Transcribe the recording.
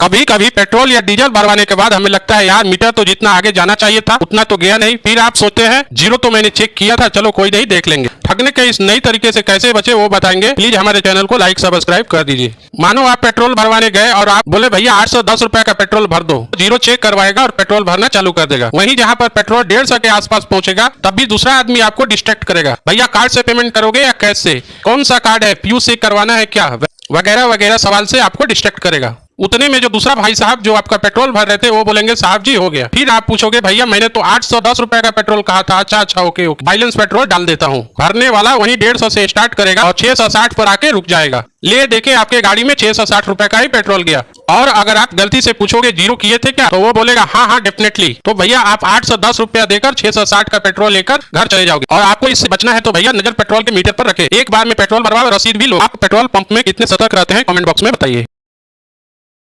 कभी कभी पेट्रोल या डीजल भरवाने के बाद हमें लगता है, यार, मीटर तो जितना आगे जाना चाहिए था, उतना तो गया नहीं। फिर आप सोचते हैं, ज़ीरो तो मैंने चेक किया था, चलो कोई नहीं, देख लेंगे। ठगने के इस नई तरीके से कैसे बचे, वो बताएँगे। प्लीज़ हमारे चैनल को लाइक सब्सक्राइब कर दीजिए। मानो आप पेट्रोल भरवाने गए और आप बोले, भैया, आठ सौ दस रुपए का पेट्रोल भर दो। ज़ीरो चेक करवाएगा और पेट्रोल भरना चालू कर देगा। वहीं जहाँ पर पेट्रोल डेढ़ सौ के आसपास पहुंचेगा, तब भी दूसरा आदमी आपको डिस्ट्रैक्ट करेगा। भैया कार्ड से पेमेंट करोगे या कैश से? कौन सा कार्ड है? पीयू से करवाना है क्या? वगैरह वगैरह सवाल से आपको डिस्ट्रैक्ट करेगा। उतने में जो दूसरा भाई साहब जो आपका पेट्रोल भर रहे थे, वो बोलेंगे, साहब जी, हो गया। फिर आप पूछोगे, भैया, मैंने तो आठ सौ दस रुपए का पेट्रोल कहा था अच्छा अच्छा ओके ओके, बैलेंस पेट्रोल डाल देता हूँ। भरने वाला वही डेढ़ सौ से स्टार्ट करेगा और छह सौ साठ पर आके रुक जाएगा। ले, देखे, आपके गाड़ी में छह सौ साठ रुपए का ही पेट्रोल गया। और अगर आप गलती से पूछोगे, ज़ीरो किए थे क्या? तो वो बोलेगा हाँ हाँ डेफिनेटली तो भैया, आप आठ सौ दस रुपया देकर छह सौ साठ का पेट्रोल लेकर घर चले जाओगे। और आपको इससे बचना है तो भैया, नज़र पेट्रोल के मीटर पर रखे। एक बार में पेट्रोल भरवा रसीद भी लो। आप पेट्रोल पंप में कितने सतर्क रहते हैं, कमेंट बॉक्स में बताइए।